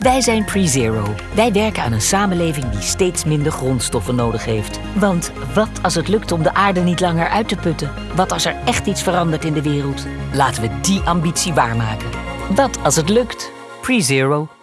Wij zijn PreZero. Wij werken aan een samenleving die steeds minder grondstoffen nodig heeft. Want wat als het lukt om de aarde niet langer uit te putten? Wat als er echt iets verandert in de wereld? Laten we die ambitie waarmaken. Wat als het lukt? PreZero.